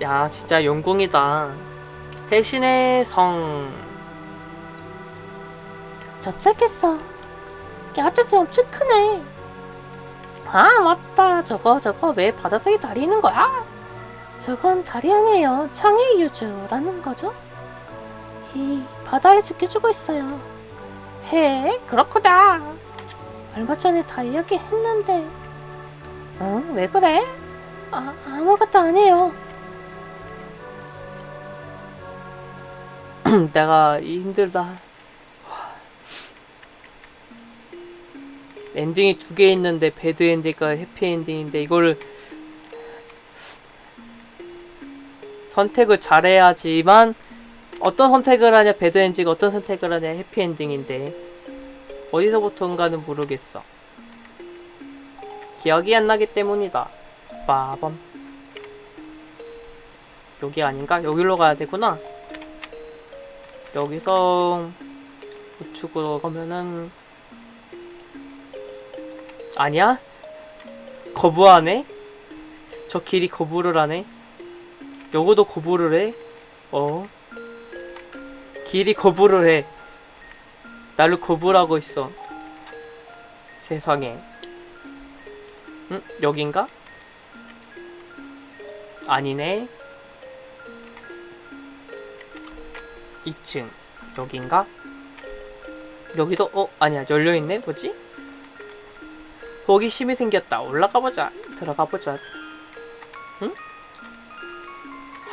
야 진짜 영공이다 해신의 성 저쪽했어. 야채도 엄청 크네. 아 맞다. 저거 저거 왜 바닷속에 다리 있는 거야? 저건 다리 아니에요. 창의 유주라는 거죠. 이 바다를 지켜주고 있어요. 해 그렇구나. 얼마 전에 다 이야기했는데. 응? 왜 그래? 아 아무것도 안 해요. 내가 이 힘들다 ending이 두 개 있는데 bad ending과 happy ending인데 이거를 선택을 잘해야지만 어떤 선택을 하냐 bad ending 어떤 선택을 하냐 happy ending인데 어디서부터인가는 모르겠어 기억이 안 나기 때문이다 빠밤 여기 아닌가? 여기로 가야 되구나 여기서 우측으로 가면은 아니야? 거부하네? 저 길이 거부를 하네? 요거도 거부를 해? 어? 길이 거부를 해. 나를 거부하고 있어. 세상에. 응? 여긴가? 아니네. 2층. 여긴가? 여기도, 어? 아니야. 열려있네? 뭐지? 호기심이 생겼다. 올라가보자. 들어가보자.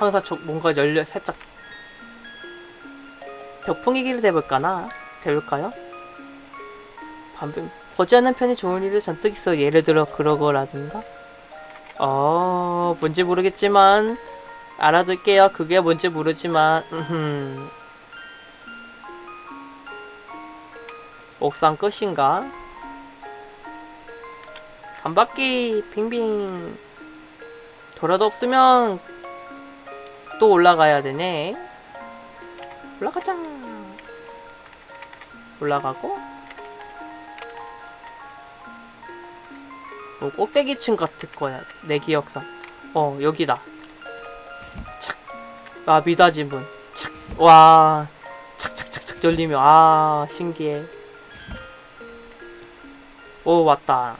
응? 항상 저 뭔가 열려 살짝 벽풍이 길을 대볼까나? 대볼까요? 반병 보지 않는 편이 좋은 일도 잔뜩 있어. 예를 들어 그러거라든가. 어 뭔지 모르겠지만 알아둘게요. 그게 뭔지 모르지만 음흠. 옥상 끝인가? 한 바퀴 빙빙 돌아도 없으면 또 올라가야 되네. 올라가자. 올라가고. 뭐 꼭대기층 같을 거야 내 기억상. 어 여기다. 착 아 미닫이 문착와. 착착착착 열리며 아 신기해. 오 왔다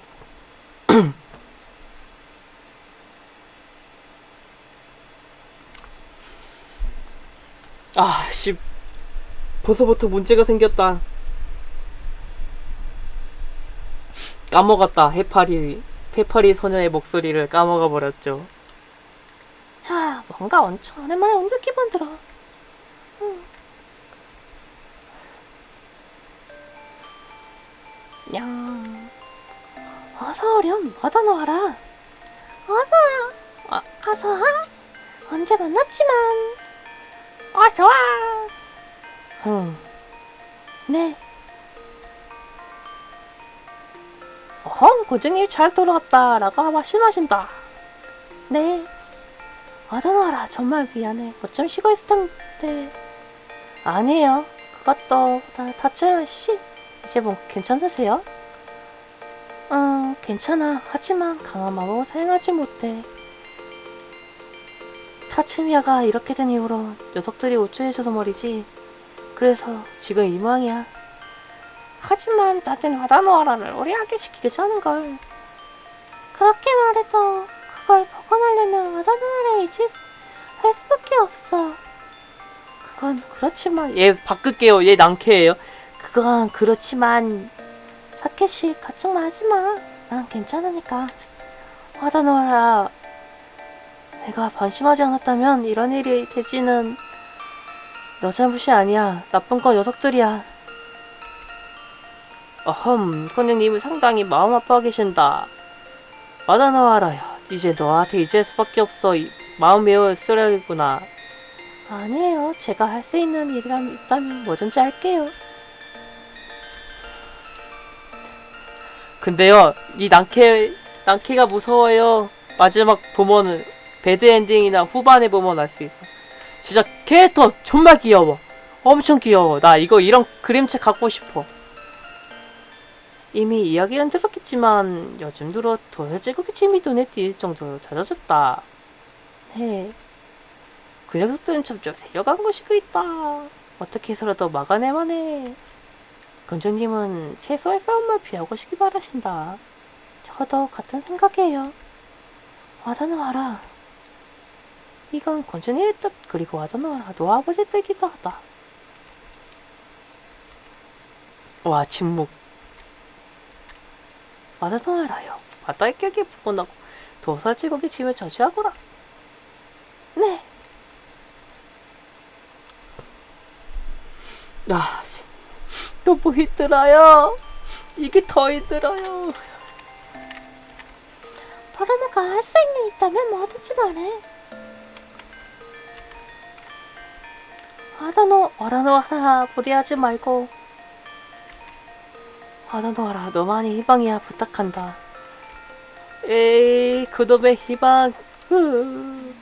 아, 씨. 벌써부터 문제가 생겼다. 까먹었다. 해파리, 해파리 소녀의 목소리를 까먹어 버렸죠. 야 뭔가 엄청 오랜만에 온 기분 들어. 응. 야 어서 오렴 와다 놓아라. 어서요. 아, 어서 와. 언제 만났지만 어서 와. 흥. 네. 어허, 고증님 잘 돌아왔다. 라고 말씀하신다. 네. 와다놔라. 정말 미안해. 뭐 좀 쉬고 있을 텐데. 아니에요. 그것도 다 다치면 씨. 이제 뭐 괜찮으세요? 응, 괜찮아. 하지만 강한 마법을 사용하지 못해. 타츠미야가 이렇게 된 이후로 녀석들이 우쭐해줘서 말이지. 그래서 지금 이 모양이야. 하지만 나한테는 와다노아라를 오래하게 시키고자 하는걸. 그렇게 말해도 그걸 복원하려면 와다노아라에 이질 수- 할 수밖에 없어. 그건 그렇지만 얘 바꿀게요. 얘 낭캐예요. 그건 그렇지만 사케시 걱정 하지마. 난 괜찮으니까. 와다노아라. 내가 방심하지 않았다면 이런 일이 되지는 너 잘못이 아니야. 나쁜 건 녀석들이야. 어흠, 권영님은 상당히 마음 아파 계신다. 와다나와라야. 이제 너한테 잊을 수밖에 없어. 이, 마음 메워 쓰려구나. 아니에요. 제가 할 수 있는 일이라면 있다면 뭐든지 할게요. 근데요, 이 낭캐, 낭캐가 무서워요. 마지막 보면은, 배드 엔딩이나 후반에 보면 알 수 있어. 진짜 캐릭터 정말 귀여워. 엄청 귀여워. 나 이거 이런 그림책 갖고 싶어. 이미 이야기는 들었겠지만 요즘 들어 도열제국의 침이 눈에 띌 정도로 잦아졌다. 네. 그 녀석들은 점점 세려간 것이고 있다. 어떻게 해서라도 막아내만 해. 건조님은 세소의 싸움만 피하고 싶기 바라신다. 저도 같은 생각이에요. 와다노하라. 이건 건조님의 뜻 그리고 와다노하라 노아버지 뜻이기도 하다. 와 침묵. 와다노하라요. 바다의 격에 부근하고 도살제국의 짐을 저지하거라. 네. 아, 너무 힘들어요. 이게 더 힘들어요. 바로마가 할 수 있는 일 있다면 뭐든지 말해. 아다노, 아라노 하라, 무리하지 말고. 아다노 하라, 너만이 희망이야, 부탁한다. 에이, 그놈의 희망. 흐.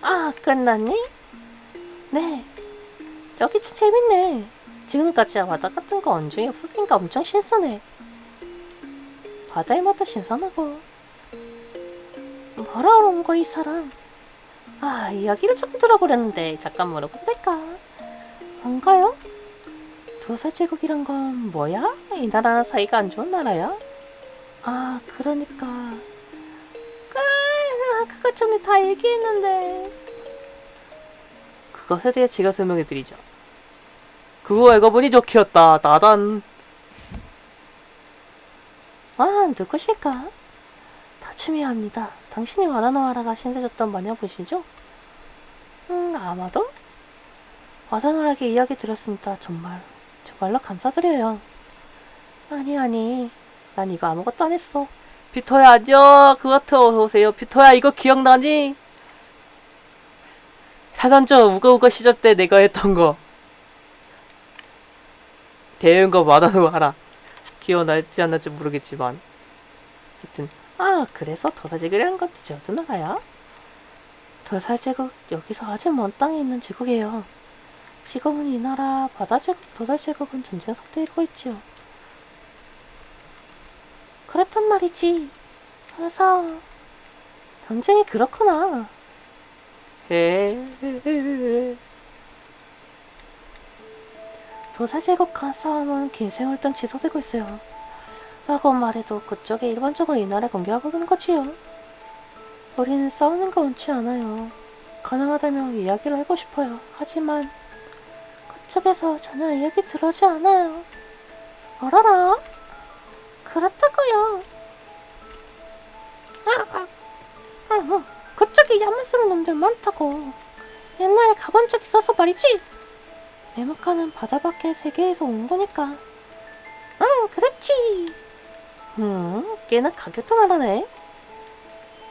아, 끝났니? 네. 여기 참 재밌네. 지금까지 바다 같은 거 언제 없었으니까 엄청 신선해. 바다의 맛도 신선하고. 뭐라 그런 거야, 이 사람? 아, 이야기를 조금 들어보려는데 잠깐 물어봐도 될까? 뭔가요? 도살제국이란 건 뭐야? 이 나라는 사이가 안 좋은 나라야? 아, 그러니까. 아, 그거 전에 다 얘기했는데. 그것에 대해 제가 설명해 드리죠. 그거 알고 보니 좋기였다. 나단. 아, 누구실까? 다츠미야입니다. 당신이 와다노하라가 신세졌던 마녀분이시죠? 음, 아마도? 와다노하라게 이야기 들었습니다. 정말, 정말로 감사드려요. 아니, 아니, 난 이거 아무것도 안 했어. 피터야 안녕. 그와트 어서 오세요. 피터야 이거 기억나니? 사단저 우가우가 시절 때 내가 했던 거. 대응 거 마다노 하라. 기억날지 안 날지 모르겠지만. 하여튼 아, 그래서 건 대체 어떤 나라야? 도살제국, 여기서 아주 먼 땅에 있는 제국이에요. 지금은 이 나라 바다제국, 도살제국은 전쟁 상태에 있고 있지요. 그렇단 말이지. 그래서 전쟁이 그렇구나. 에. 도살제국과 싸움은 긴 세월 동안 지속되고 있어요. 라고 말해도 그쪽에 일반적으로 이 나라를 공격하고 있는 거지요. 우리는 싸우는 거 원치 않아요. 가능하다면 이야기를 하고 싶어요. 하지만 그쪽에서 전혀 이야기 들어오지 않아요. 어라라? 그렇다고요. 아, 아, 아, 아, 그쪽에 야만스러운 놈들 많다고. 옛날에 가본 적 있어서 말이지. 메모카는 바다 밖의 세계에서 온 거니까. 응, 그렇지. 음, 꽤나 가격도 나라네.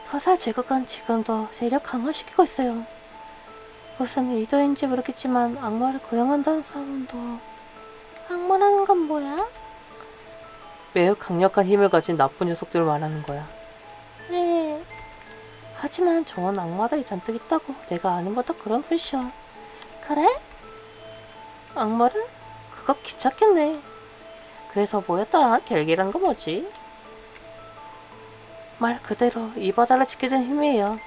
서사 제국은 지금도 세력 강화시키고 있어요. 무슨 의도인지 모르겠지만 악마를 고용한다는 소문도 악마라는 건 뭐야? 매우 강력한 힘을 가진 나쁜 녀석들을 말하는 거야. 네. 하지만 좋은 악마들이 잔뜩 있다고 내가 아는 것도 그런 푸셔. 그래? 악마를? 그거 귀찮겠네. 그래서 뭐였다? 결계란 거 뭐지? 말 그대로 이 바다를 지켜준 힘이에요.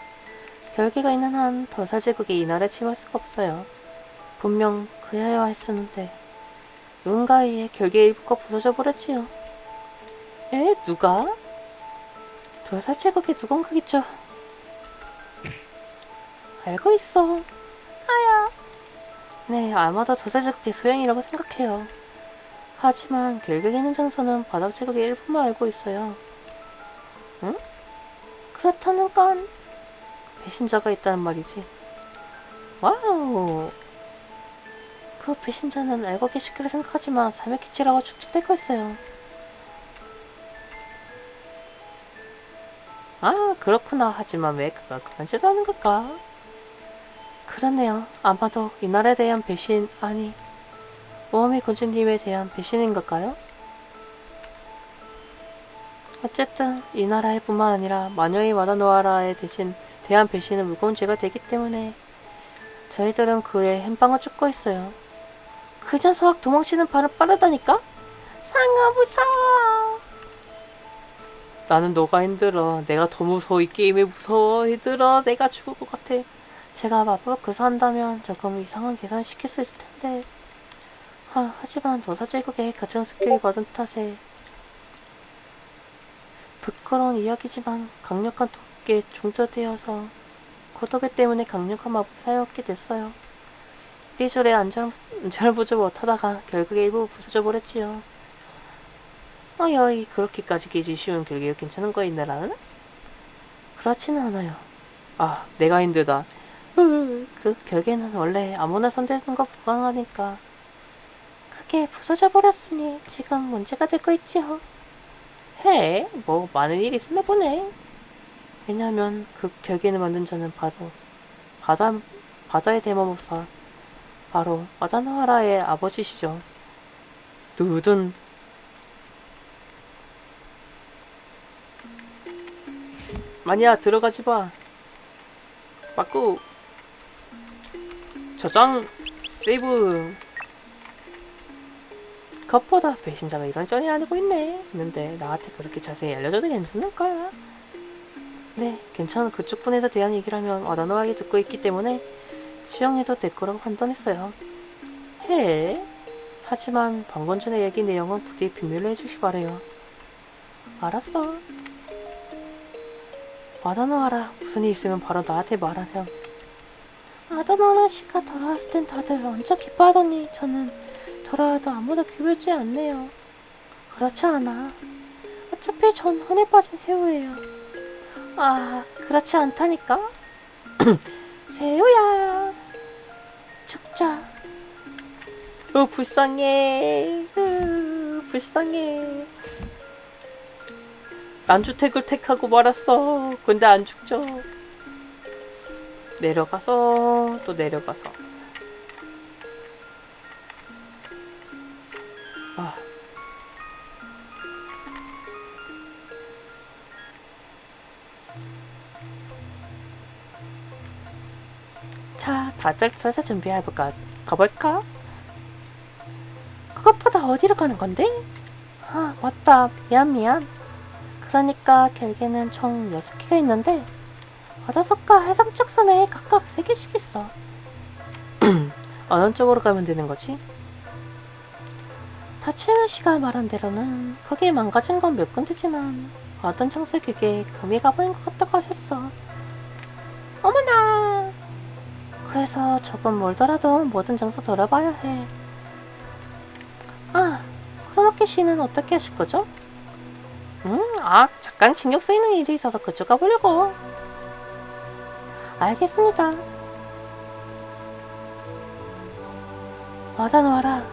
결계가 있는 한 더사제국이 이 나라에 침할 수가 없어요. 분명 그래야 했었는데 누군가에 의해 결계의 일부가 부서져 버렸지요. 에? 누가? 더사제국의 누군가겠죠. 알고 있어. 아야. 네, 아마도 저세제국의 소행이라고 생각해요. 하지만 있는 장소는 바닥 제국의 일부만 알고 있어요. 그렇다는 건 배신자가 있다는 말이지. 와우. 그 배신자는 알고 계실 거라 생각하지만 삶의 기치라고 축적되고 있어요. 아, 그렇구나. 하지만 왜 그가 그런 짓을 하는 걸까? 그렇네요. 아마도 이 나라에 대한 배신, 아니, 우어미 군주님에 대한 배신인 걸까요? 어쨌든 이 나라에 뿐만 아니라 마녀의 와다노아라에 대신 대한 배신은 무거운 죄가 되기 때문에 저희들은 그의 hen방을 쫓고 있어요. 그 녀석 도망치는 발은 빠르다니까? 상어 무서워. 나는 너가 힘들어. 내가 더 무서워. 이 게임에 무서워. 힘들어. 내가 죽을 것 같아. 제가 마법을 구사한다면 조금 이상한 계산을 시킬 수 있을 텐데. 하, 하지만 도사 제국의 가정 습격을 받은 탓에 부끄러운 이야기지만 강력한 독에 중독되어서 고독에 때문에 강력한 마법을 사용하게 됐어요. 이리저리 안전, 안전보조 못하다가 결국에 일부 부서져 버렸지요. 어여이 그렇게까지 깨지 쉬운 결계 괜찮은 거야 이 나라는? 그렇지는 않아요. 아 내가 힘들다. 그 결계는 원래 아무나 손대는 거 불가능하니까 그게 부서져 버렸으니 지금 문제가 되고 있지요. 해? 뭐 많은 일이 있었나 보네. 왜냐하면 그 결계를 만든 자는 바로 바다 바다의 대마법사 바로 마다나하라의 아버지시죠. 누든 마니야 들어가지 봐. 빠꾸 저장 세이브 컵보다 배신자가 이런저런 알고 있네 있는데 나한테 그렇게 자세히 알려줘도 괜찮을까? 네, 괜찮은 그쪽 분에서 대한 얘기라면 와다노하게 듣고 있기 때문에 수용해도 될 거라고 판단했어요. 해? 하지만 방금 전에 얘기 내용은 부디 비밀로 해주시 바래요. 알았어. 와다노하라 무슨 일 있으면 바로 나한테 말하렴. 아다노하라 씨가 돌아왔을 땐 다들 엄청 기뻐하더니 저는 돌아와도 아무도 기울지 않네요. 그렇지 않아. 어차피 전 혼에 빠진 새우예요. 아, 그렇지 않다니까? 새우야. 죽자. 어 불쌍해 으, 불쌍해 난주택을 택하고 말았어 근데 안 죽죠 내려가서 또 내려가서 다들 서서 준비해볼까? 가볼까? 그것보다 어디로 가는 건데? 아, 맞다. 미안, 미안. 그러니까 결계는 총 6개가 있는데 바다석과 해상 쪽 섬에 각각 3개씩 있어. 어느 쪽으로 가면 되는 거지? 다치면 씨가 말한 대로는 거기에 망가진 건 몇 군데지만 어떤 청소 규계에 금이 가버린 것 같다고 하셨어. 그래서 조금 멀더라도 모든 장소 돌아봐야 해. 아, 크로마키 씨는 어떻게 하실 거죠? 음, 아, 잠깐 신경 쓰이는 일이 있어서 그쪽 가보려고. 알겠습니다. 맞아, 놓아라.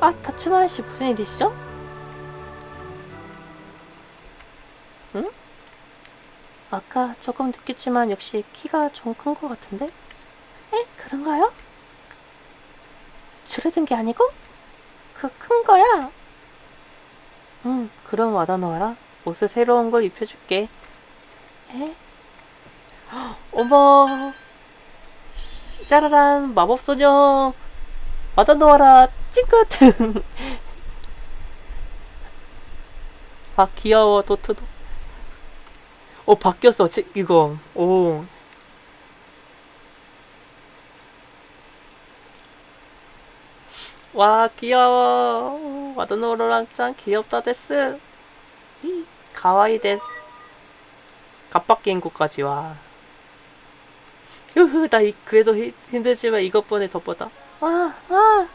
아, 다츠마 씨 무슨 일이시죠? 응? 아까 조금 느꼈지만 역시 키가 좀 큰 것 같은데? 에? 그런가요? 줄어든 게 아니고? 그 큰 거야? 응 그럼 와다 놓아라 옷을 새로운 걸 입혀줄게 에? 어머 짜라란 마법소녀 와다 놓아라 찡긋 아 귀여워 도트도 어 바뀌었어 지- 이거 오 와 귀여워 와다노로랑 짱 귀엽다 데스 이 가와이 데스 갑바뀐 곳까지 와 으흐 나 이, 그래도 히, 힘들지만 이것보다 더 와, 와.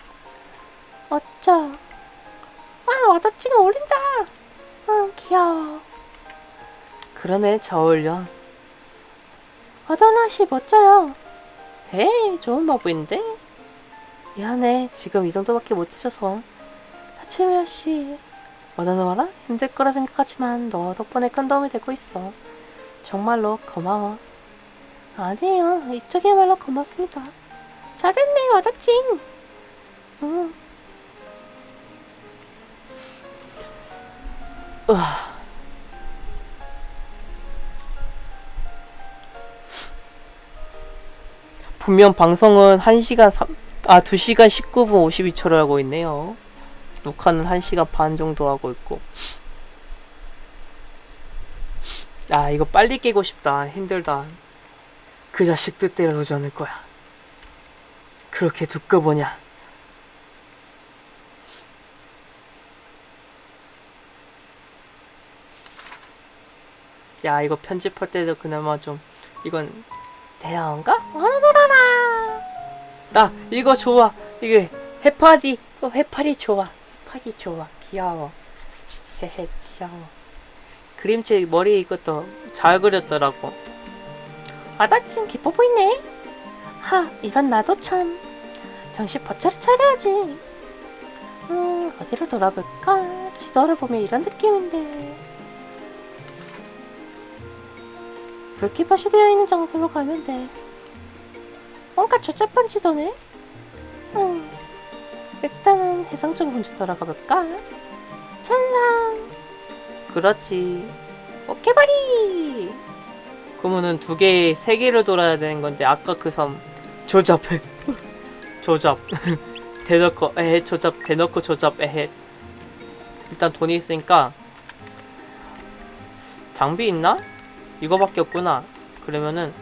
어쩌. 와, 와다치가 어울린다. 응, 귀여워. 그러네 저 어울려 와다나 씨 멋져요. 에이 좋은 마법인데 미안해. 지금 이 정도밖에 못 드셔서. 타치미야씨. 와다노와라? 힘들 거라 생각하지만 너 덕분에 큰 도움이 되고 있어. 정말로 고마워. 아니에요. 이쪽이야말로 고맙습니다. 잘됐네 와닥징 으아. 분명 방송은 1시간 3... 아 2시간 19분 52초를 하고 있네요. 녹화는 1시간 반 정도 하고 있고. 아 이거 빨리 깨고 싶다. 힘들다. 그 자식 뜻대로 두지 않을 거야. 그렇게 두꺼 보냐. 야 이거 편집할 때도 그나마 좀 이건 대화인가? 어느 놀아라. 나 이거 좋아. 이게 해파리. 어, 해파리 좋아. 해파리 좋아. 귀여워. 헤헤 귀여워. 그림체 머리 이것도 잘 그렸더라고. 아다친 기뻐 보이네. 하, 이런 나도 참. 정신 바짝 차려야지. 음, 어디로 돌아볼까? 지도를 보면 이런 느낌인데. 불기밭이 되어 있는 장소로 가면 돼. 뭔가 조잡한 지도네? 음, 일단은 해상 쪽으로 먼저 돌아가 볼까? 천상! 그렇지. 오케바리! 그러면은 두 개, 세 개를 돌아야 되는 건데 아까 그 섬 조잡해. 조잡. 대놓고 에헤 조잡 대놓고 조잡 에헤. 일단 돈이 있으니까 장비 있나? 이거밖에 없구나. 그러면은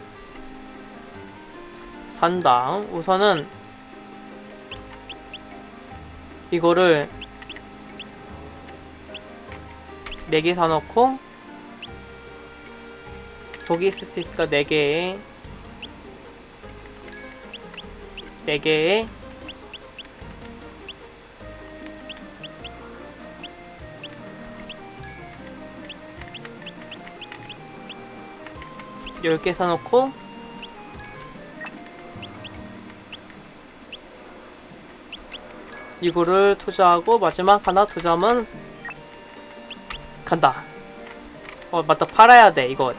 산당 우선은 이거를 네개 사놓고 독이 있을 수 있으니까 4개에 4개에 열개 사놓고 이거를 투자하고 마지막 하나 투자하면 간다. 어 맞다. 팔아야 돼 이거.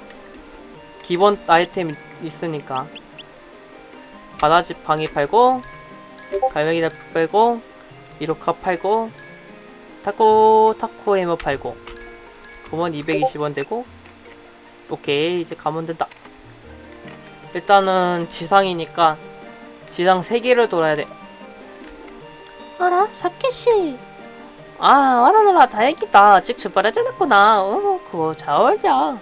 기본 아이템 있으니까. 바다지팡이 팔고 갈매기 달프 팔고 미로카 팔고 타코 타코 해머 팔고. 그러면 220원 되고. 오케이 이제 가면 된다. 일단은 지상이니까 지상 3개를 돌아야 돼 어라, 사케씨. 아, 와나노라 다행이다. 아직 출발하지 않았구나. 어, 그거 잘 어울려.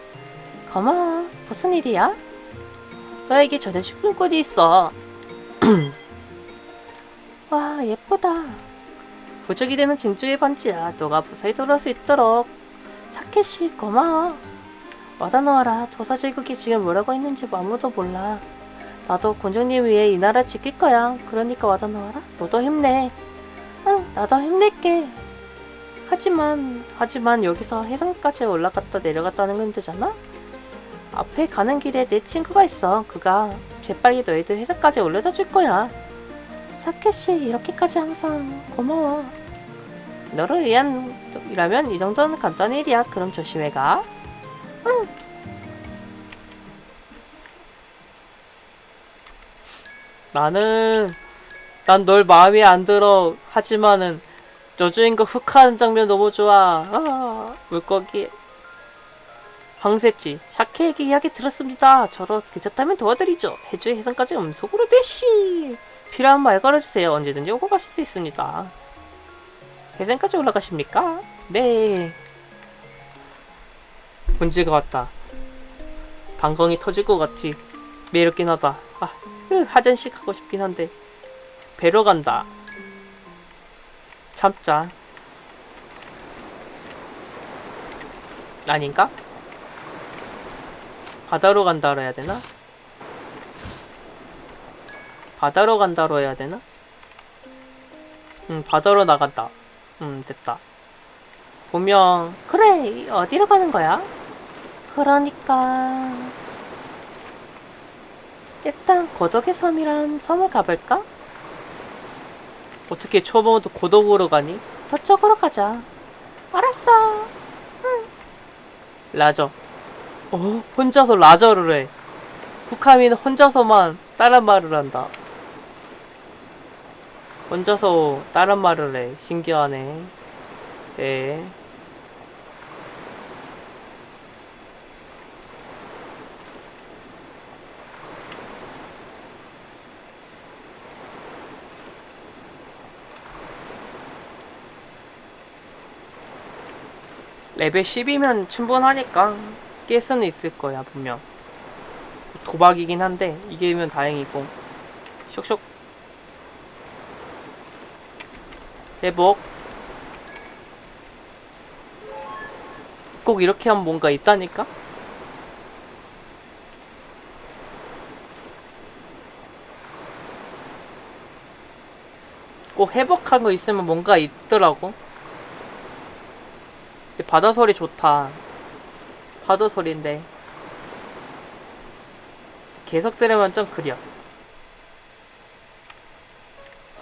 고마워. 무슨 일이야? 너에게 전해줄 곳이 있어. 와, 예쁘다. 부족이 되는 진주의 반지야. 너가 무사히 돌아올 수 있도록. 사케씨, 고마워. 와다 놓아라. 도사 제국이 지금 뭐라고 했는지 아무도 몰라. 나도 곤종님 위해 이 나라 지킬 거야. 그러니까 와다 놓아라. 너도 힘내. 응, 나도 힘낼게. 하지만, 하지만 여기서 해상까지 올라갔다 내려갔다는 건 힘들잖아? 앞에 가는 길에 내 친구가 있어. 그가 재빨리 너희들 해상까지 올려다 줄 거야. 사케씨, 이렇게까지 항상 고마워. 너를 위한 이라면 이 정도는 간단한 일이야. 그럼 조심해 가. 나는 난 널 마음에 안 들어. 하지만은 여주인공 훅하는 장면 너무 좋아. 아, 물고기 황새쥐 샤케에게 이야기 들었습니다. 저로 괜찮다면 도와드리죠. 해주의 해상까지 음속으로 대시. 필요한 말 걸어주세요. 언제든지 오고 가실 수 있습니다. 해상까지 올라가십니까? 네. 문제가 왔다. 방광이 터질 것 같지. 매력긴 하다. 아, 으, 하전식 하고 싶긴 한데. 배로 간다. 참자. 아닌가? 바다로 간다로 해야 되나? 바다로 간다로 해야 되나? 응, 바다로 나간다. 응, 됐다. 보면 그래, 이- 어디로 가는 거야? 그러니까 일단 고독의 섬이란 섬을 가볼까? 어떻게 초보도 고독으로 가니? 저쪽으로 가자. 알았어. 라저. 어? 혼자서 라저를 해. 후카미는 혼자서만 다른 말을 한다. 혼자서 다른 말을 해. 신기하네. 예. 레벨 10이면 충분하니까 깰 수는 있을 거야 분명. 도박이긴 한데 이기면 다행이고. 쇽쇽. 회복. 꼭 이렇게 하면 뭔가 있다니까? 꼭 회복한 거 있으면 뭔가 있더라고 근데 바다 소리 좋다. 파도 소리인데. 계속 들으면 좀 그려.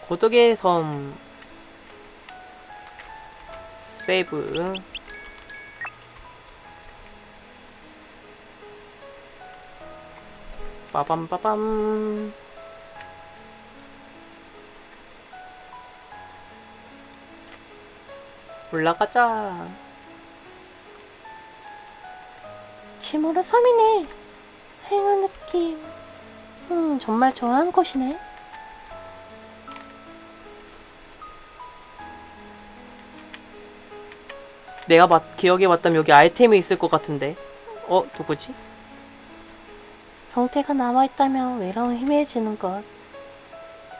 고독의 섬. 세이브. 빠밤빠밤. 올라가자 치모라 섬이네. 행한 느낌. 음, 정말 좋아하는 곳이네. 내가 봤, 기억에 봤다면 여기 아이템이 있을 것 같은데 어? 누구지? 형태가 남아있다면 외로움이 희미해지는 것.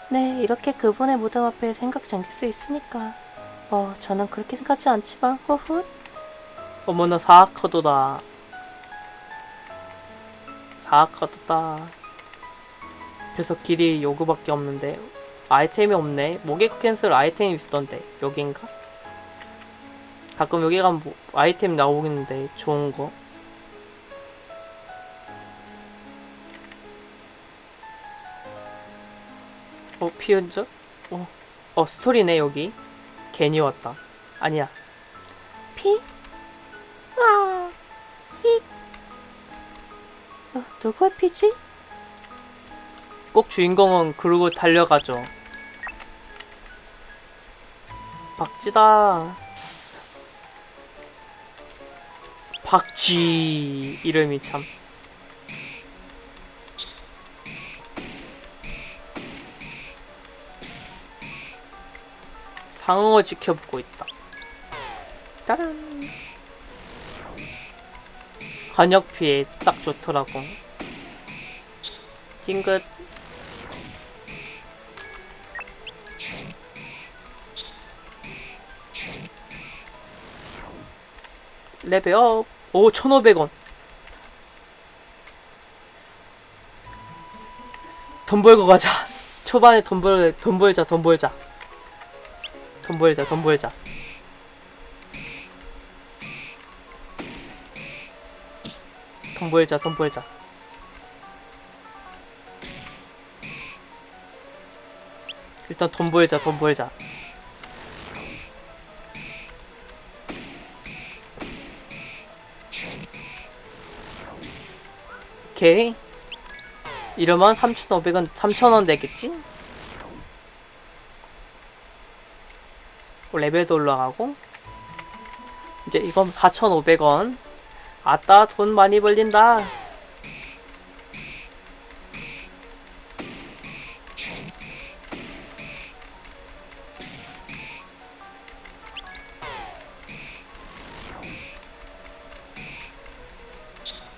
네, 이렇게 그분의 무덤 앞에 생각 잠길 수 있으니까. 뭐, 저는 그렇게 생각하지 않지만, 후훗. 어머나 사악커도다 사악커도다 그래서 길이 요구밖에 없는데 아이템이 없네 목에 캔슬 아이템이 있었던데 여긴가? 가끔 여기 가면 뭐 아이템 나오겠는데 좋은 거 어, 피은적? 어, 어, 스토리네, 여기. 괜히 왔다. 아니야. 피? 아, 히. 어, 누구의 피지? 꼭 주인공은 그러고 달려가죠. 박쥐다. 박쥐 이름이 참. 상어 지켜보고 있다. 따란. 간역 피해 딱 좋더라고. 찡긋. 레벨업. 오, 1,500원. 돈 벌고 가자. 초반에 돈 벌, 돈 벌자, 돈 벌자. 돈 벌자, 돈 벌자. 돈 벌자, 돈 벌자. 일단 돈 벌자, 돈 벌자. 오케이. 이러면 3,500원, 3,000원 되겠지? 어, 레벨도 올라가고. 이제 이건 4,500원. 아따, 돈 많이 벌린다.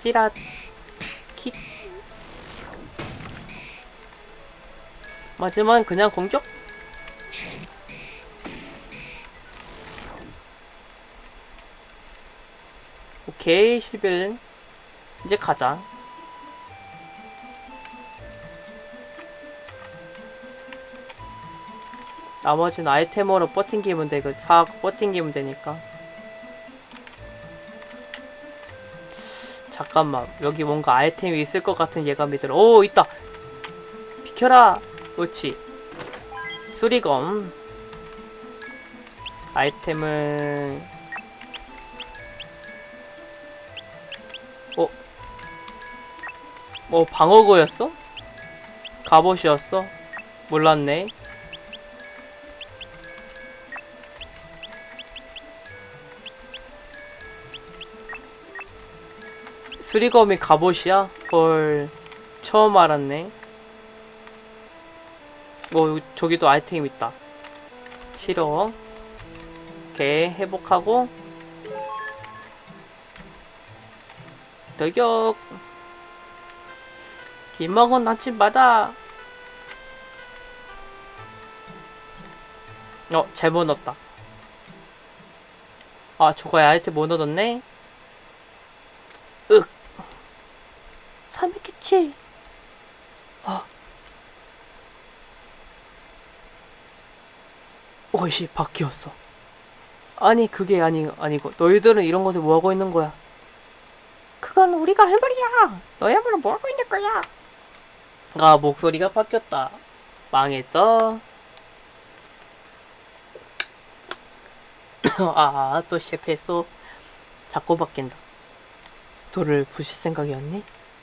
찌랏. 킥. 맞으면 그냥 공격? 오케이 11 이제 가자 나머지는 아이템으로 버팅기면 돼. 그 사고 버팅기면 되니까. 잠깐만. 여기 뭔가 아이템이 있을 것 같은 예감이 들어. 오, 있다. 비켜라. 그렇지. 수리검. 아이템을 뭐 방어구였어? 갑옷이었어? 몰랐네. 수리검이 갑옷이야? 헐 처음 알았네 어 저기도 아이템 있다 7억 오케이 회복하고 저격. 김먹은 아침마다. 어, 잘못 넣었다. 아, 저거야. 아이템 못 얻었네? 삼익기치. 오이씨, 바뀌었어. 아니, 그게 아니, 아니고. 너희들은 이런 곳에 뭐하고 있는 거야? 그건 우리가 할 말이야. 너야말로 뭐 하고 있는 거야? 아, 목소리가 바뀌었다. 망했어. 아, 또 실패했어. 자꾸 바뀐다. 돌을 부실 생각이었니?